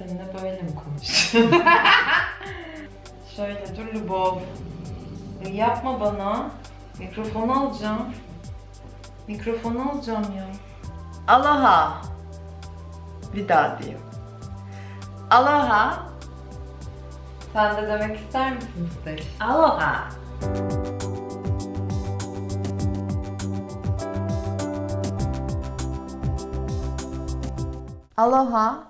Seninle böyle mi konuşacağım? Şöyle dur Lubov. Yapma bana. Mikrofonu alacağım. Mikrofonu alacağım ya. Aloha. Bir daha diyeyim. Aloha. Sen de demek ister misin Steş? Aloha. Aloha.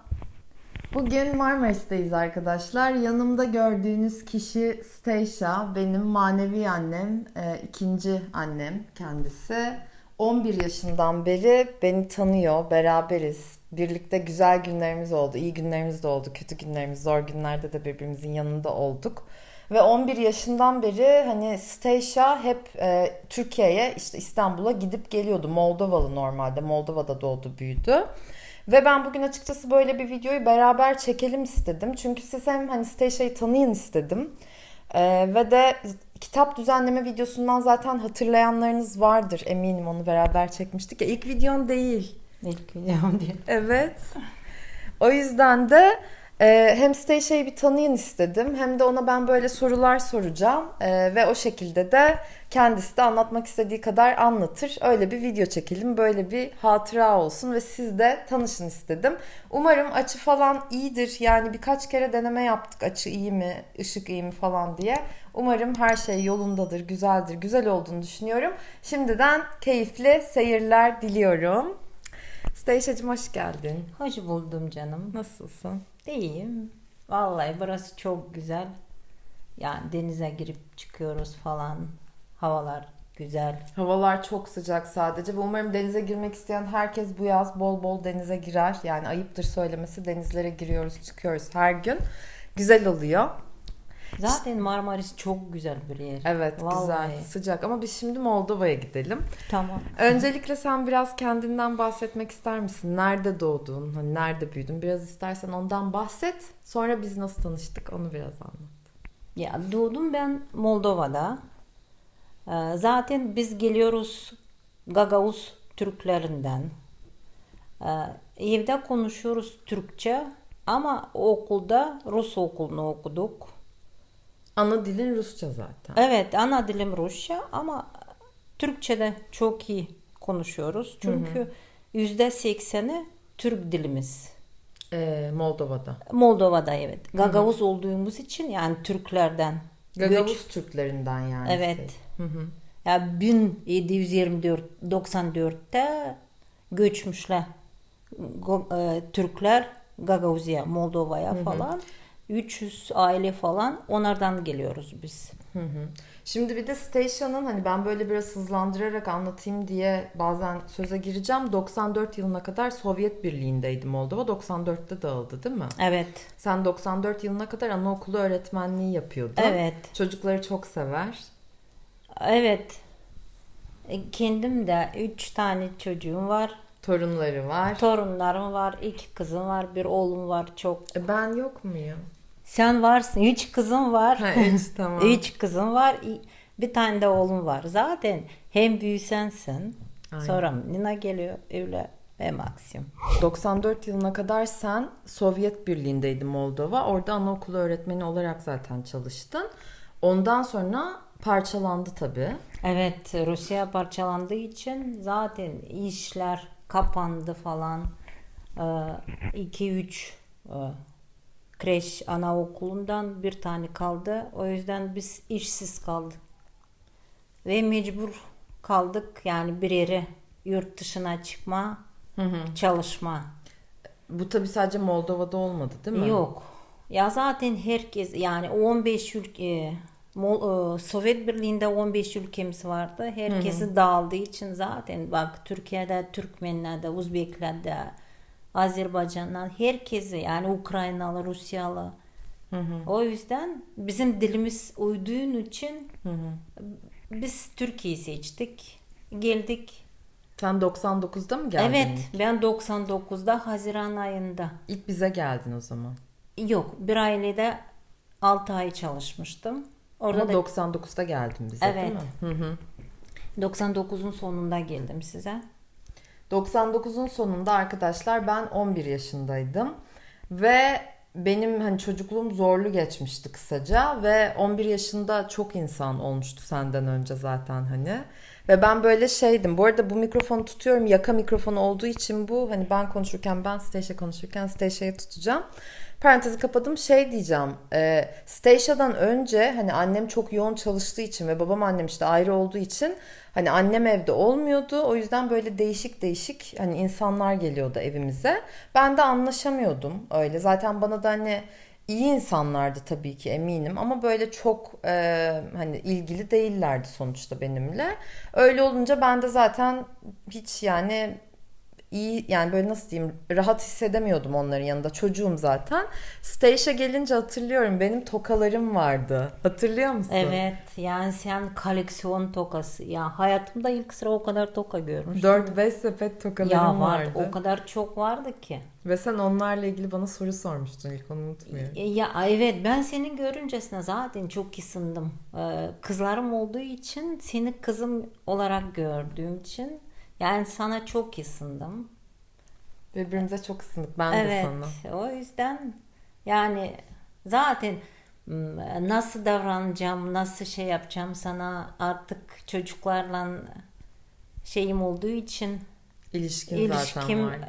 Bugün Marmaris'teyiz arkadaşlar. Yanımda gördüğünüz kişi Stacia, benim manevi annem, e, ikinci annem kendisi. 11 yaşından beri beni tanıyor, beraberiz. Birlikte güzel günlerimiz oldu, iyi günlerimiz de oldu, kötü günlerimiz, zor günlerde de birbirimizin yanında olduk. Ve 11 yaşından beri hani Stacia hep e, Türkiye'ye, işte İstanbul'a gidip geliyordu. Moldovalı normalde, Moldova'da doğdu, büyüdü. Ve ben bugün açıkçası böyle bir videoyu beraber çekelim istedim. Çünkü siz hem hani Stacey'i tanıyın istedim. Ee, ve de kitap düzenleme videosundan zaten hatırlayanlarınız vardır eminim onu beraber çekmiştik ya. İlk videon değil. İlk videom diye. Evet. O yüzden de e, hem Stacey'i bir tanıyın istedim hem de ona ben böyle sorular soracağım E, ve o şekilde de kendisi de anlatmak istediği kadar anlatır. Öyle bir video çekelim, böyle bir hatıra olsun ve siz de tanışın istedim. Umarım açı falan iyidir. Yani birkaç kere deneme yaptık açı iyi mi, ışık iyi mi falan diye. Umarım her şey yolundadır, güzeldir, güzel olduğunu düşünüyorum. Şimdiden keyifli seyirler diliyorum. Stacey'cim hoş geldin. Hoş buldum canım. Nasılsın? İyiyim. Vallahi burası çok güzel. Yani denize girip çıkıyoruz falan. Havalar güzel. Havalar çok sıcak sadece ve umarım denize girmek isteyen herkes bu yaz bol bol denize girer. Yani ayıptır söylemesi denizlere giriyoruz çıkıyoruz her gün. Güzel oluyor. Zaten Marmaris çok güzel bir yer. Evet Vallahi. güzel sıcak ama biz şimdi Moldova'ya gidelim. Tamam. Öncelikle sen biraz kendinden bahsetmek ister misin? Nerede doğdun? Hani nerede büyüdün? Biraz istersen ondan bahset. Sonra biz nasıl tanıştık onu biraz anlat. Ya doğdum ben Moldova'da. Ee, Zaten biz geliyoruz Gagavuz Türklerinden. Ee, Evde konuşuyoruz Türkçe ama okulda Rus okulunu okuduk. Ana dilin Rusça zaten. Evet ana dilim Rusça ama Türkçe'de çok iyi konuşuyoruz. Çünkü yüzde sekseni Türk dilimiz. Ee, Moldova'da. Moldova'da evet. Gagavuz olduğumuz için yani Türklerden. Gagavuz göç- Türklerinden yani. Evet. Hı hı. Ya 1724 94'te göçmüşler Türkler Gagavuz'a, Moldova'ya falan. 300 aile falan onlardan geliyoruz biz. Hı hı. Şimdi bir de Stacia'nın hani ben böyle biraz hızlandırarak anlatayım diye bazen söze gireceğim. 94 yılına kadar Sovyet Birliği'ndeydi Moldova. 94'te dağıldı değil mi? Evet. Sen 94 yılına kadar anaokulu öğretmenliği yapıyordun. Evet. Çocukları çok sever. Evet. E, Kendim de üç tane çocuğum var. Torunları var. Torunlarım var. iki kızım var. Bir oğlum var. Çok. E, ben yok muyum? Sen varsın. Üç kızım var. Ha, üç, tamam. Üç kızım var. Bir tane de oğlum var. Zaten hem büyü sensin. Aynen. Sonra Nina geliyor. Öyle ve maksimum. 94 yılına kadar sen Sovyet Birliği'ndeydin Moldova. Orada anaokulu öğretmeni olarak zaten çalıştın. Ondan sonra parçalandı tabii. Evet Rusya parçalandığı için zaten işler kapandı falan. 2-3 kreş anaokulundan bir tane kaldı. O yüzden biz işsiz kaldık. Ve mecbur kaldık yani bir yere yurt dışına çıkma, çalışma. Bu tabii sadece Moldova'da olmadı değil mi? Yok. Ya zaten herkes yani 15 ülke Mol- e, Sovyet Birliği'nde 15 ülkemiz vardı. Herkesi dağıldığı için zaten bak Türkiye'de Türkmenler'de, Uzbekler'de, Azerbaycan'dan herkesi yani Ukraynalı, Rusyalı. O yüzden bizim dilimiz uyduğun için biz Türkiye'yi seçtik. Geldik. Sen 99'da mı geldin? Evet ilk? ben 99'da Haziran ayında. İlk bize geldin o zaman. Yok bir ailede 6 ay çalışmıştım. Orada Ama da 99'da geldin bize değil Evet. mi? Hı hı. 99'un sonunda geldim size. 99'un sonunda arkadaşlar ben 11 yaşındaydım ve benim hani çocukluğum zorlu geçmişti kısaca ve 11 yaşında çok insan olmuştu senden önce zaten hani. Ve ben böyle şeydim. Bu arada bu mikrofonu tutuyorum. Yaka mikrofonu olduğu için bu hani ben konuşurken ben Stacia konuşurken Stacia'yı tutacağım. Parantezi kapadım. Şey diyeceğim. E, Stacia'dan önce hani annem çok yoğun çalıştığı için ve babam annem işte ayrı olduğu için hani annem evde olmuyordu. O yüzden böyle değişik değişik hani insanlar geliyordu evimize. Ben de anlaşamıyordum öyle. Zaten bana da hani iyi insanlardı tabii ki eminim ama böyle çok e, hani ilgili değillerdi sonuçta benimle. Öyle olunca ben de zaten hiç yani iyi yani böyle nasıl diyeyim rahat hissedemiyordum onların yanında. Çocuğum zaten. Stage'e gelince hatırlıyorum benim tokalarım vardı. Hatırlıyor musun? Evet yani sen koleksiyon tokası. Ya hayatımda ilk sıra o kadar toka görmüştüm. 4-5 sepet tokalarım ya var, vardı. O kadar çok vardı ki. Ve sen onlarla ilgili bana soru sormuştun ilk onu unutmuyorum. E, Ya evet ben seni görüncesine zaten çok ısındım. Ee, Kızlarım olduğu için seni kızım olarak gördüğüm için yani sana çok ısındım. Birbirimize çok ısındık ben de Evet sana. o yüzden yani zaten nasıl davranacağım, nasıl şey yapacağım sana artık çocuklarla şeyim olduğu için İlişkin zaten ilişkim vardı.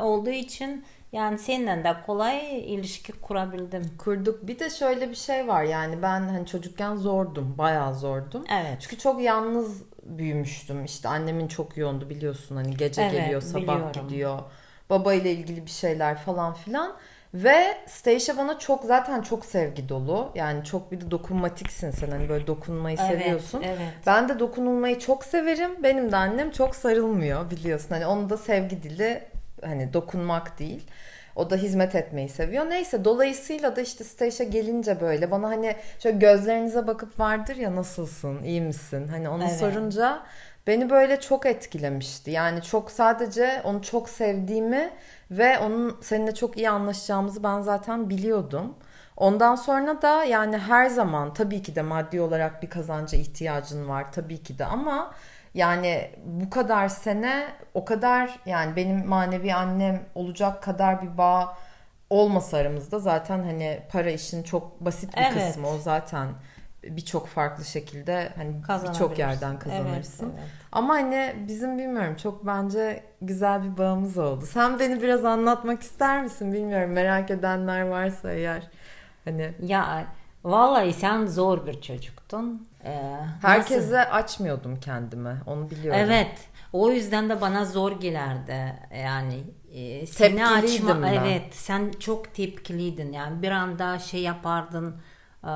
olduğu için yani seninle de kolay ilişki kurabildim. Kurduk. Bir de şöyle bir şey var yani ben hani çocukken zordum. Bayağı zordum. Evet. Çünkü çok yalnız büyümüştüm. İşte annemin çok yoğundu biliyorsun hani gece Evet, geliyor sabah biliyorum. gidiyor. Baba ile ilgili bir şeyler falan filan. Ve Stacia bana çok zaten çok sevgi dolu. Yani çok bir de dokunmatiksin sen hani böyle dokunmayı Evet, seviyorsun. evet. Ben de dokunulmayı çok severim. Benim de annem çok sarılmıyor biliyorsun. Hani onun da sevgi dili hani dokunmak değil. O da hizmet etmeyi seviyor. Neyse dolayısıyla da işte Stacia gelince böyle bana hani şöyle gözlerinize bakıp vardır ya nasılsın, iyi misin? Hani onu Evet. sorunca beni böyle çok etkilemişti. Yani çok sadece onu çok sevdiğimi ve onun seninle çok iyi anlaşacağımızı ben zaten biliyordum. Ondan sonra da yani her zaman tabii ki de maddi olarak bir kazanca ihtiyacın var tabii ki de ama yani bu kadar sene o kadar yani benim manevi annem olacak kadar bir bağ olmasa aramızda zaten hani para işin çok basit bir Evet. kısmı o zaten birçok farklı şekilde hani birçok yerden kazanırsın. Evet, evet. Ama hani bizim bilmiyorum çok bence güzel bir bağımız oldu. Sen beni biraz anlatmak ister misin bilmiyorum merak edenler varsa eğer hani Ya vallahi sen zor bir çocuktun. Ee, herkese nasıl- açmıyordum kendimi onu biliyorum. Evet. O yüzden de bana zor gelirdi. Yani e, seni açma. ben. Evet, sen çok tepkiliydin. Yani bir anda şey yapardın. e,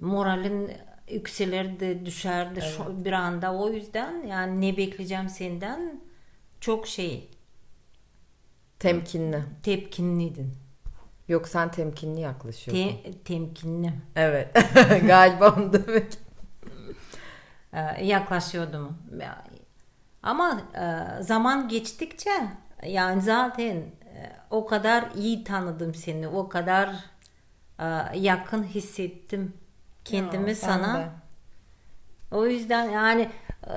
moralin yükselirdi, düşerdi şu, bir anda. O yüzden yani ne bekleyeceğim senden çok şey Temkinli. tepkinliydin. Yok sen temkinli yaklaşıyorsun. Te, temkinli. Evet. Galiba onu demek. e, yaklaşıyordum. Ya- Ama e, zaman geçtikçe yani zaten e, o kadar iyi tanıdım seni, o kadar e, yakın hissettim kendimi Ya, sana. de. O yüzden yani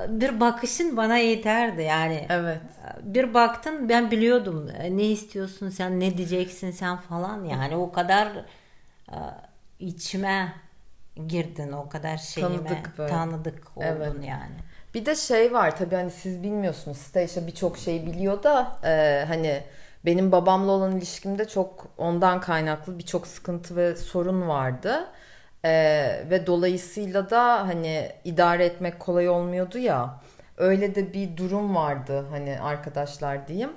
bir bakışın bana yeterdi yani. Evet. Bir baktın ben biliyordum e, ne istiyorsun sen ne diyeceksin sen falan yani o kadar e, içime girdin o kadar şeyime Tanıdık böyle. tanıdık oldun Evet. yani. Bir de şey var tabii hani siz bilmiyorsunuz. Stacia birçok şey biliyor da e, hani benim babamla olan ilişkimde çok ondan kaynaklı birçok sıkıntı ve sorun vardı. E, ve dolayısıyla da hani idare etmek kolay olmuyordu ya. Öyle de bir durum vardı hani arkadaşlar diyeyim.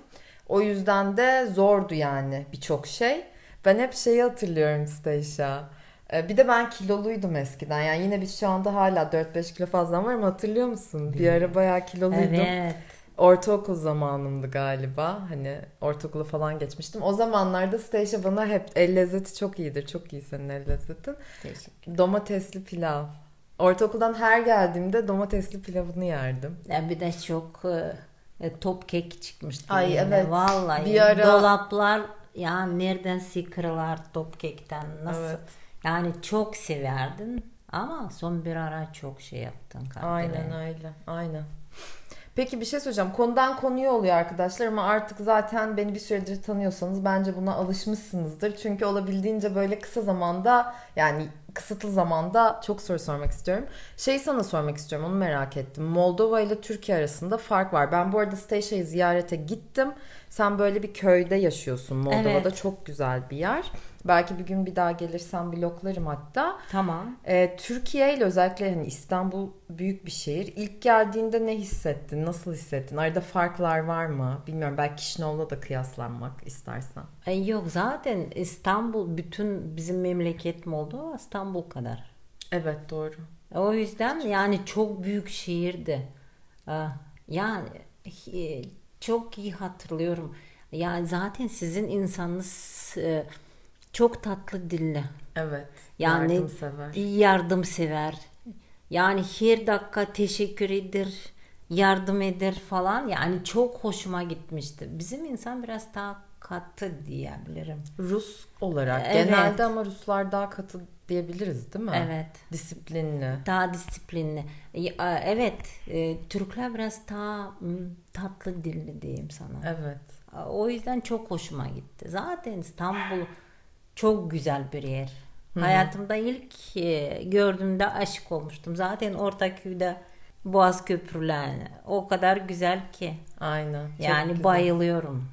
O yüzden de zordu yani birçok şey. Ben hep şeyi hatırlıyorum Stacia. Ee, Bir de ben kiloluydum eskiden. Yani yine biz şu anda hala 4-5 kilo fazla var ama hatırlıyor musun? Bir ara bayağı kiloluydum. Evet. Ortaokul zamanımdı galiba. Hani ortaokulu falan geçmiştim. O zamanlarda Stacia bana hep el lezzeti çok iyidir. Çok iyi senin el lezzetin. Teşekkür. Domatesli pilav. Ortaokuldan her geldiğimde domatesli pilavını yerdim. Ya bir de çok e, e, top kek çıkmıştı. Ay, yine. evet. Vallahi. Bir ara- Dolaplar ya nereden sıkırlar top kekten nasıl? Evet. Yani çok severdin ama son bir ara çok şey yaptın. Aynen kandile. öyle. Aynen. Peki bir şey söyleyeceğim. Konudan konuya oluyor arkadaşlar ama artık zaten beni bir süredir tanıyorsanız bence buna alışmışsınızdır. Çünkü olabildiğince böyle kısa zamanda yani kısıtlı zamanda çok soru sormak istiyorum. Şey sana sormak istiyorum onu merak ettim. Moldova ile Türkiye arasında fark var. Ben bu arada Steyşa'yı ziyarete gittim. Sen böyle bir köyde yaşıyorsun. Moldova'da Evet. çok güzel bir yer. Belki bir gün bir daha gelirsem bloklarım hatta. Tamam. Ee, Türkiye ile özellikle hani İstanbul büyük bir şehir. İlk geldiğinde ne hissettin? Nasıl hissettin? Arada farklar var mı? Bilmiyorum. Belki Kişinev'le da kıyaslanmak istersen. E, Yok zaten İstanbul bütün bizim memleket Moldova İstanbul kadar. Evet doğru. O yüzden yani çok büyük şehirdi. Ee, Yani çok iyi hatırlıyorum. Yani zaten sizin insanınız e, çok tatlı dilli. Evet. Yani Yardımsever. yardımsever. Yani her dakika teşekkür eder, yardım eder falan. Yani çok hoşuma gitmişti. Bizim insan biraz daha katı diyebilirim. Rus olarak. Evet. Genelde ama Ruslar daha katı diyebiliriz değil mi? Evet. Disiplinli. Daha disiplinli. Ya, Evet, e, Türkler biraz daha tatlı dilli diyeyim sana. Evet. O yüzden çok hoşuma gitti. Zaten İstanbul çok güzel bir yer. Hayatımda ilk e, gördüğümde aşık olmuştum. Zaten Ortaköy'de Boğaz Köprüler o kadar güzel ki. Aynen. Yani güzel. bayılıyorum.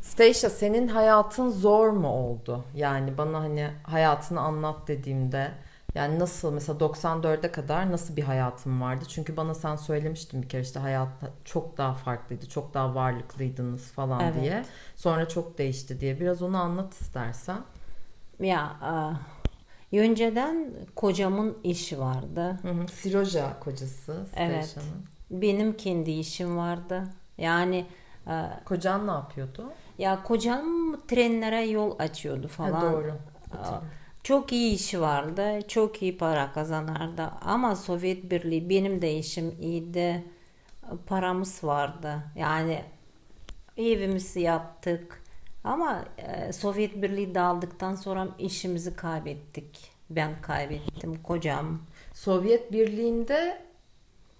Stacia senin hayatın zor mu oldu? Yani bana hani hayatını anlat dediğimde yani nasıl mesela 94'e kadar nasıl bir hayatın vardı? Çünkü bana sen söylemiştin bir kere işte hayat çok daha farklıydı, çok daha varlıklıydınız falan Evet. diye. Sonra çok değişti diye. Biraz onu anlat istersen. Ya e, önceden kocamın işi vardı. Hı hı. Siroja kocası Evet. Benim kendi işim vardı. Yani e, Kocan ne yapıyordu? ya kocam trenlere yol açıyordu Ha, falan. doğru. Aa, Çok iyi işi vardı. Çok iyi para kazanırdı. Ama Sovyet Birliği benim de işim iyiydi. Paramız vardı. Yani evimizi yaptık. Ama e, Sovyet Birliği dağıldıktan sonra işimizi kaybettik. Ben kaybettim. Kocam. Sovyet Birliği'nde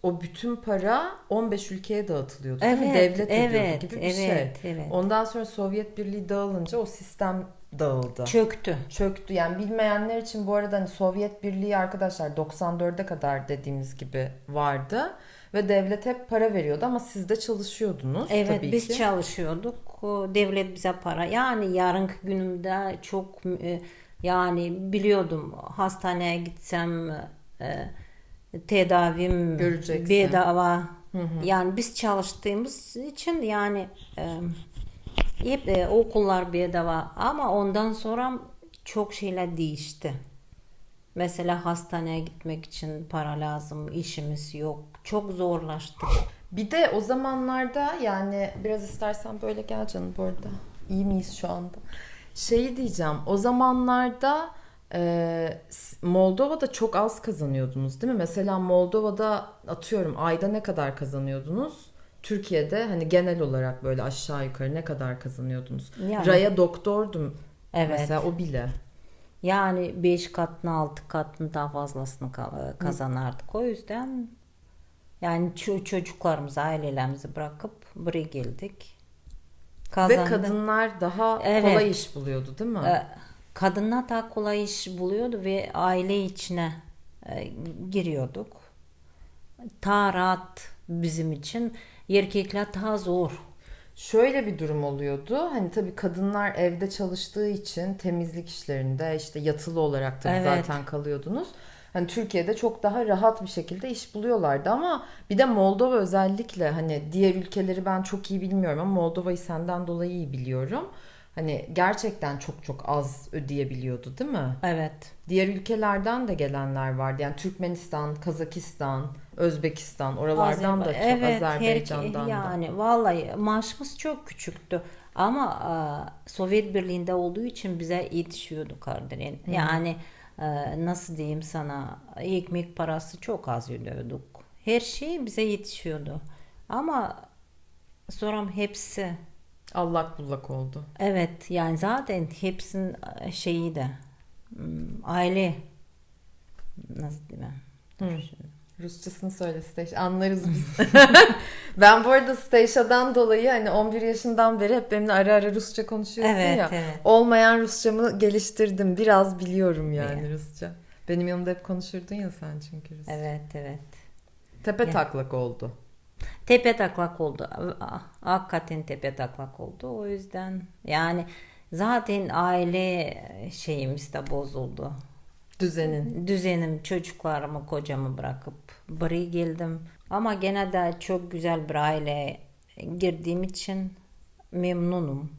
o bütün para 15 ülkeye dağıtılıyordu. Evet, Devlet evet, gibi bir evet, şey. evet. Ondan sonra Sovyet Birliği dağılınca o sistem dağıldı. Çöktü. Çöktü. Yani bilmeyenler için bu arada hani Sovyet Birliği arkadaşlar 94'e kadar dediğimiz gibi vardı ve devlet hep para veriyordu ama siz de çalışıyordunuz Evet tabii biz ki. çalışıyorduk. Devlet bize para. Yani yarınki günümde çok e, yani biliyordum hastaneye gitsem e, tedavim Göreceksin. bedava. Yani biz çalıştığımız için yani e, hep e, okullar bedava ama ondan sonra çok şeyler değişti. Mesela hastaneye gitmek için para lazım, işimiz yok. Çok zorlaştı. Bir de o zamanlarda yani biraz istersen böyle gel canım bu arada. İyi miyiz şu anda? Şeyi diyeceğim. O zamanlarda e, s- Moldova'da çok az kazanıyordunuz değil mi? Mesela Moldova'da atıyorum ayda ne kadar kazanıyordunuz? Türkiye'de hani genel olarak böyle aşağı yukarı ne kadar kazanıyordunuz? Yani- Raya doktordum Evet. mesela o bile. Yani 5 katını 6 katını daha fazlasını ka- kazanardık. O yüzden yani ço- çocuklarımızı, ailelerimizi bırakıp buraya geldik. Ve Kazandık. kadınlar daha Evet. kolay iş buluyordu değil mi? Ee, Kadınlar daha kolay iş buluyordu ve aile içine e, giriyorduk. Daha rahat bizim için. Erkekler daha zor. Şöyle bir durum oluyordu. Hani tabii kadınlar evde çalıştığı için temizlik işlerinde işte yatılı olarak tabii Evet. zaten kalıyordunuz. Hani Türkiye'de çok daha rahat bir şekilde iş buluyorlardı ama bir de Moldova özellikle hani diğer ülkeleri ben çok iyi bilmiyorum ama Moldova'yı senden dolayı iyi biliyorum. Hani gerçekten çok çok az ödeyebiliyordu değil mi? Evet. Diğer ülkelerden de gelenler vardı. Yani Türkmenistan, Kazakistan, Özbekistan oralardan da çok Evet, Azerbaycan'dan her, da. yani vallahi maaşımız çok küçüktü. Ama e, Sovyet Birliği'nde olduğu için bize yetişiyordu Kardelen. Yani e, nasıl diyeyim sana ekmek parası çok az ödüyorduk. Her şey bize yetişiyordu. Ama sonra hepsi Allak bullak oldu. evet yani zaten hepsinin e, şeyi de hmm, aile nasıl diyeyim Hı. Rusçasını söyle Steş. Anlarız biz. ben bu arada Steşa'dan dolayı hani 11 yaşından beri hep benimle ara ara Rusça konuşuyorsun Evet, ya. evet. Olmayan Rusçamı geliştirdim. Biraz biliyorum yani Rusça. Benim yanımda hep konuşurdun ya sen çünkü Rusça. Evet evet. Tepe Ya. taklak oldu. Tepe taklak oldu. Hakikaten tepe taklak oldu. O yüzden yani zaten aile şeyimiz de bozuldu. Düzenin. Düzenim çocuklarımı kocamı bırakıp buraya geldim. Ama gene de çok güzel bir aileye girdiğim için memnunum.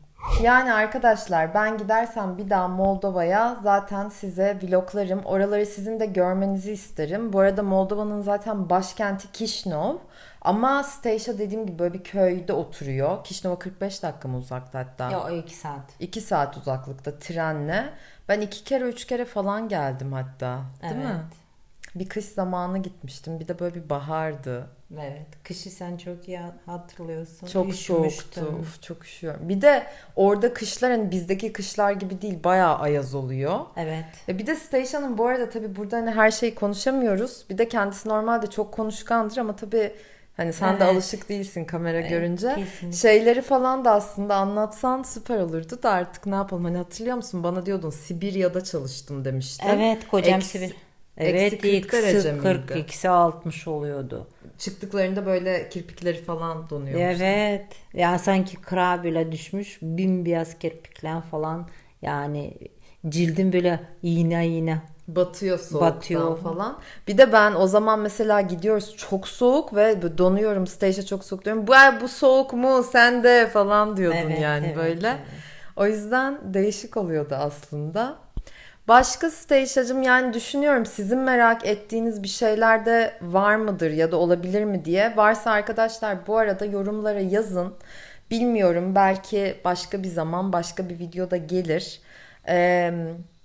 Yani arkadaşlar ben gidersem bir daha Moldova'ya zaten size vloglarım. Oraları sizin de görmenizi isterim. Bu arada Moldova'nın zaten başkenti Kişinov. Ama Steşa dediğim gibi böyle bir köyde oturuyor. Kişinova 45 dakika mı uzakta hatta? Ya o iki saat. 2 saat uzaklıkta trenle. Ben iki kere üç kere falan geldim hatta. Değil mi? Evet. Bir kış zamanı gitmiştim. Bir de böyle bir bahardı. Evet. Kışı sen çok iyi hatırlıyorsun. Çok Üşümüştün. soğuktu. Uf, çok üşüyorum. Bir de orada kışlar hani bizdeki kışlar gibi değil. Bayağı ayaz oluyor. Evet. E bir de Station'ın bu arada tabii burada hani her şeyi konuşamıyoruz. Bir de kendisi normalde çok konuşkandır ama tabii hani sen de Evet. alışık değilsin kamera görünce. kesinlikle. Şeyleri falan da aslında anlatsan süper olurdu da artık ne yapalım hani hatırlıyor musun? Bana diyordun Sibirya'da çalıştım demiştin. Evet kocam Eksi- Sibir. Evet eksi 40 derece eksi miydi? 40 eksi 60 oluyordu. Çıktıklarında böyle kirpikleri falan donuyor. Evet. Ya sanki kıra bile düşmüş. Bembeyaz kirpikler falan. Yani cildim böyle iğne iğne. Batıyor soğuktan Batıyor. falan. Bir de ben o zaman mesela gidiyoruz çok soğuk ve donuyorum stage'e çok soğuk diyorum. Bu bu soğuk mu sen de falan diyordun Evet, yani evet, böyle. evet. O yüzden değişik oluyordu aslında. Başka stage'acım yani düşünüyorum sizin merak ettiğiniz bir şeyler de var mıdır ya da olabilir mi diye. Varsa arkadaşlar bu arada yorumlara yazın. Bilmiyorum belki başka bir zaman başka bir videoda gelir. Ee,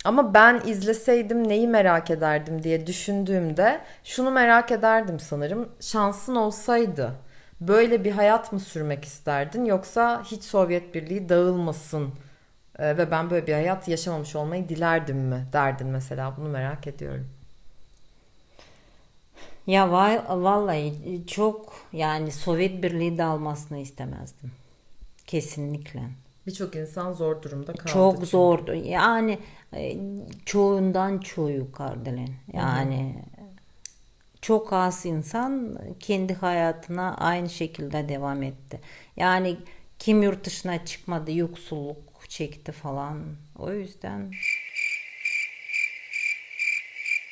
ama ben izleseydim neyi merak ederdim diye düşündüğümde şunu merak ederdim sanırım. Şansın olsaydı böyle bir hayat mı sürmek isterdin yoksa hiç Sovyet Birliği dağılmasın e, ve ben böyle bir hayat yaşamamış olmayı dilerdim mi derdin mesela bunu merak ediyorum. Ya vallahi çok yani Sovyet Birliği dağılmasını istemezdim. Kesinlikle. Birçok insan zor durumda kaldı. Çok çünkü. zordu. Yani e, çoğundan çoğu yukarıdalar. Yani çok az insan kendi hayatına aynı şekilde devam etti. Yani kim yurt dışına çıkmadı, yoksulluk çekti falan. O yüzden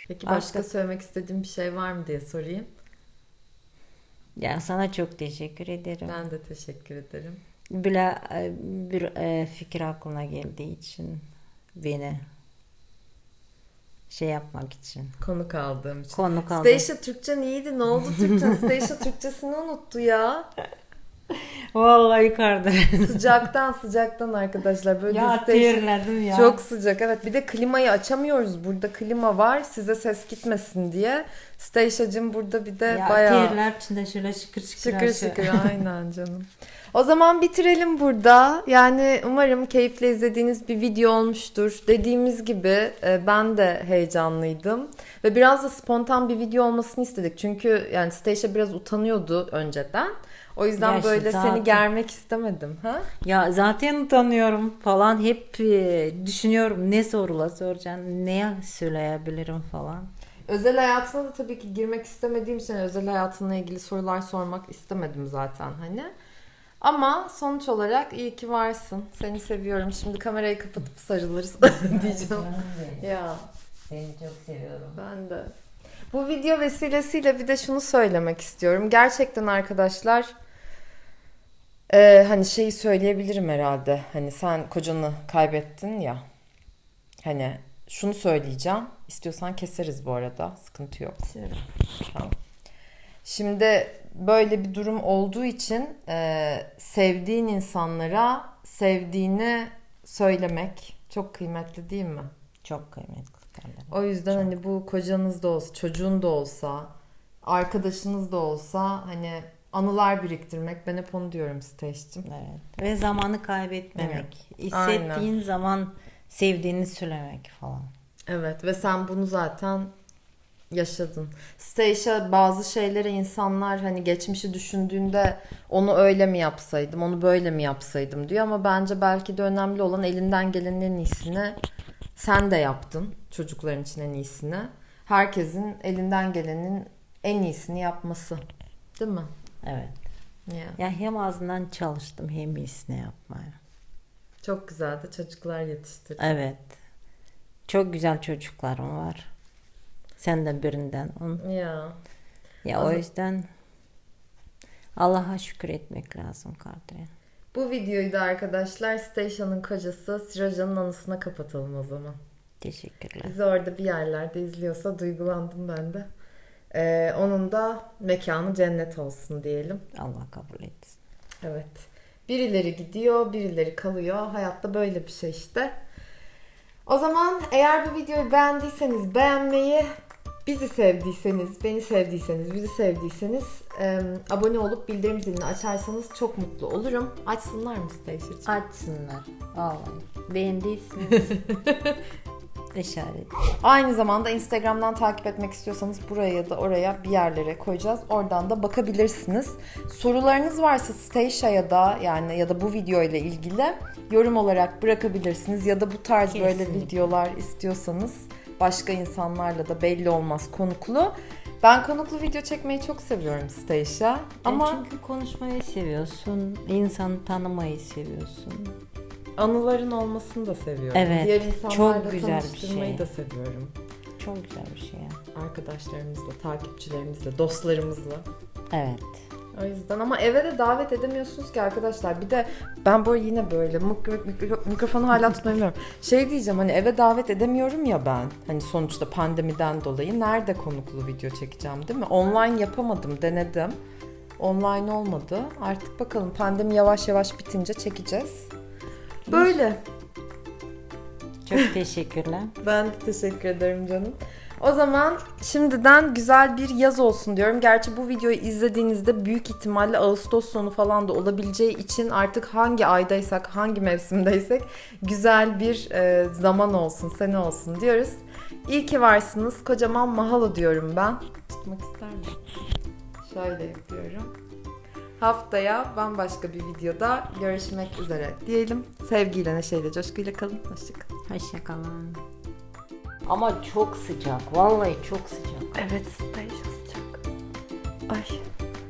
Peki başka Başka- söylemek istediğin bir şey var mı diye sorayım. ya sana çok teşekkür ederim. Ben de teşekkür ederim. Böyle e, bir e, fikir aklına geldiği için beni şey yapmak için. Konuk aldığım için. Konu kaldı. Stacia Türkçen iyiydi. Ne oldu Türkçen? Stacia Türkçesini unuttu ya. Vallahi yukarıda. Sıcaktan sıcaktan arkadaşlar. Böyle ya terledim ya. Çok sıcak evet. Bir de klimayı açamıyoruz. Burada klima var. Size ses gitmesin diye. Stacia'cığım burada bir de ya bayağı terler içinde şöyle şıkır şıkır. şıkır aşağı- şıkır aynen canım. O zaman bitirelim burada. Yani umarım keyifle izlediğiniz bir video olmuştur. Dediğimiz gibi e, ben de heyecanlıydım. Ve biraz da spontan bir video olmasını istedik. Çünkü yani Stacia biraz utanıyordu önceden. O yüzden işte böyle zaten- seni germek istemedim. Ha? Ya zaten utanıyorum falan. Hep e, düşünüyorum ne sorula soracağım. Ne söyleyebilirim falan. Özel hayatına da tabii ki girmek istemediğim için özel hayatınla ilgili sorular sormak istemedim zaten hani. Ama sonuç olarak iyi ki varsın. Seni seviyorum. Şimdi kamerayı kapatıp sarılırız diyeceğim. Ya Seni çok seviyorum. ben de. Bu video vesilesiyle bir de şunu söylemek istiyorum. Gerçekten arkadaşlar e, hani şeyi söyleyebilirim herhalde. Hani sen kocanı kaybettin ya. Hani şunu söyleyeceğim. İstiyorsan keseriz bu arada. Sıkıntı yok. Tamam. Şimdi böyle bir durum olduğu için e, sevdiğin insanlara sevdiğini söylemek çok kıymetli değil mi? Çok kıymetli kardeşim. O yüzden hani bu kocanız da olsa, çocuğun da olsa, arkadaşınız da olsa hani anılar biriktirmek. Ben hep onu diyorum Stage'cim. Evet. Ve zamanı kaybetmemek. Aynen. Hissettiğin zaman sevdiğini söylemek falan. Evet ve sen bunu zaten yaşadın. Stacia bazı şeyleri insanlar hani geçmişi düşündüğünde onu öyle mi yapsaydım, onu böyle mi yapsaydım diyor ama bence belki de önemli olan elinden gelenin en iyisini sen de yaptın. Çocukların için en iyisini. Herkesin elinden gelenin en iyisini yapması. Değil mi? Evet. Ya. Ya hem azından çalıştım hem iyisini yapmaya. Çok güzeldi. Çocuklar yetiştirdin. Evet. Çok güzel çocuklarım var. Sen de birinden. on. Ya. Ya o yüzden Allah'a şükür etmek lazım Kadriye. Bu videoyu da arkadaşlar Stacia'nın kocası Siroja'nın anısına kapatalım o zaman. Teşekkürler. Bizi orada bir yerlerde izliyorsa duygulandım ben de. Ee, onun da mekanı cennet olsun diyelim. Allah kabul etsin. Evet. Birileri gidiyor, birileri kalıyor. Hayatta böyle bir şey işte. O zaman eğer bu videoyu beğendiyseniz beğenmeyi, bizi sevdiyseniz, beni sevdiyseniz, bizi sevdiyseniz e, abone olup bildirim zilini açarsanız çok mutlu olurum. Açsınlar mı Stacia'cığım? Açsınlar. Vallahi. Beğendiyseniz işaret. Aynı zamanda Instagram'dan takip etmek istiyorsanız buraya ya da oraya bir yerlere koyacağız. Oradan da bakabilirsiniz. Sorularınız varsa Stacia'ya da yani ya da bu video ile ilgili yorum olarak bırakabilirsiniz. Ya da bu tarz böyle Kesinlikle. videolar istiyorsanız başka insanlarla da belli olmaz konuklu. Ben konuklu video çekmeyi çok seviyorum Stacia. Ama çünkü konuşmayı seviyorsun, insanı tanımayı seviyorsun. Anıların olmasını da seviyorum. Evet, Diğer insanlarla çok güzel bir tanıştırmayı şey. da seviyorum. Çok güzel bir şey ya. Arkadaşlarımızla, takipçilerimizle, dostlarımızla. Evet. O yüzden ama eve de davet edemiyorsunuz ki arkadaşlar. Bir de ben böyle yine böyle mik- mik- mikrofonu hala tutmayamıyorum. Şey diyeceğim hani eve davet edemiyorum ya ben. Hani sonuçta pandemiden dolayı nerede konuklu video çekeceğim değil mi? Online yapamadım, denedim. Online olmadı. Artık bakalım pandemi yavaş yavaş bitince çekeceğiz. Böyle. Çok teşekkürler. Ben de teşekkür ederim canım. O zaman şimdiden güzel bir yaz olsun diyorum. Gerçi bu videoyu izlediğinizde büyük ihtimalle Ağustos sonu falan da olabileceği için artık hangi aydaysak, hangi mevsimdeysek güzel bir e, zaman olsun, sene olsun diyoruz. İyi ki varsınız. Kocaman mahalo diyorum ben. Tutmak ister misin? Şöyle yapıyorum. Haftaya bambaşka bir videoda görüşmek üzere diyelim. Sevgiyle, neşeyle, coşkuyla kalın. Hoşçakalın. Hoşçakalın. Ama çok sıcak. Vallahi çok sıcak. Evet, station sıcak. Ay.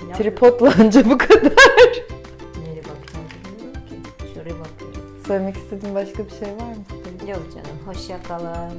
Ya, Tripodla anca bu kadar. Nereye bakacağım bilmiyorum ki. Şuraya bakıyorum. Söylemek istediğin başka bir şey var mı? Yok canım. Hoşçakalın.